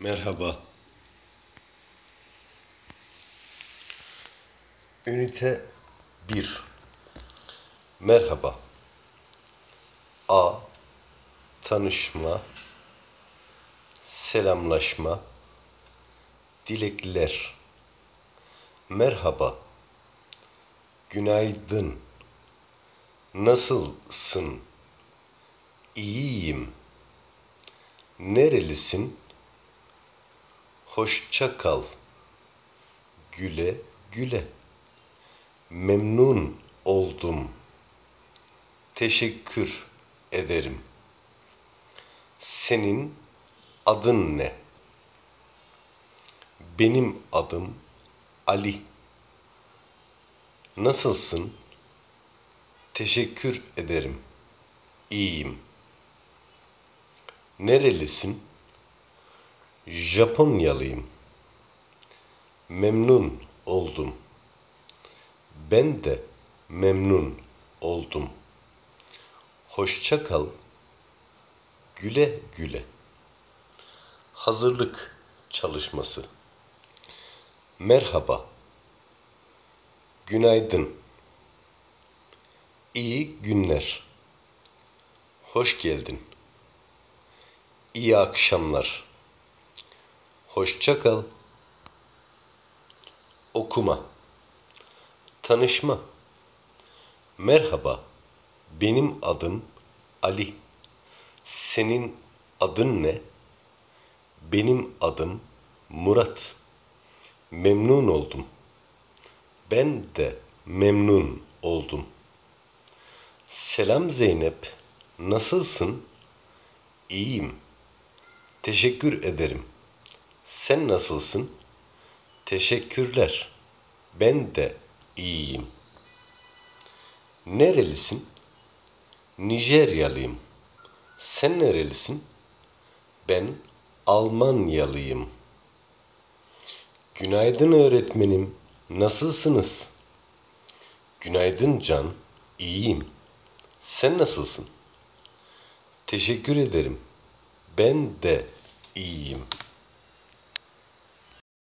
Merhaba. Ünite 1 Merhaba. A. Tanışma Selamlaşma Dilekler Merhaba. Günaydın. Nasılsın? İyiyim. Nerelisin? Hoşça kal. Güle güle. Memnun oldum. Teşekkür ederim. Senin adın ne? Benim adım Ali. Nasılsın? Teşekkür ederim. İyiyim. Nerelisin? Japonyalıyım. Memnun oldum. Ben de memnun oldum. Hoşça kal. Güle güle. Hazırlık çalışması. Merhaba. Günaydın. İyi günler. Hoş geldin. İyi akşamlar. Hoşça kal. Okuma. Tanışma. Merhaba. Benim adım Ali. Senin adın ne? Benim adım Murat. Memnun oldum. Ben de memnun oldum. Selam Zeynep. Nasılsın? İyiyim. Teşekkür ederim. Sen nasılsın? Teşekkürler. Ben de iyiyim. Nerelisin? Nijeryalıyım. Sen nerelisin? Ben Almanyalıyım. Günaydın öğretmenim. Nasılsınız? Günaydın Can. İyiyim. Sen nasılsın? Teşekkür ederim. Ben de iyiyim.